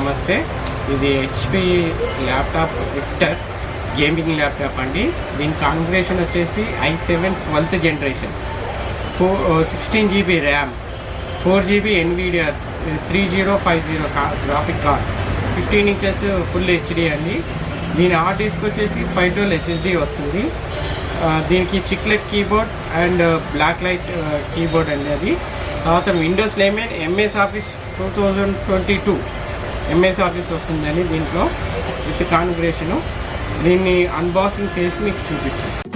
నమస్తే. ఇది HP laptop Victus gaming laptop అండి. దీని కాన్ఫిగరేషన్ వచ్చేసి i seven twelfth generation. Four sixteen GB RAM four GB Nvidia three zero five zero graphic card fifteen inches full HD అండి. దీని hard disk వచ్చేసి five twelve SSD వస్తుంది. దీనికి chiclet keyboard and black light keyboard అండి అది. తర్వాత Windows eleven MS Office two thousand twenty two. MS Office వస్తుందని దీంట్లో విత్ కాన్ఫిగరేషను. దీన్ని అన్బాక్సింగ్ చేసి మీకు చూపిస్తాను.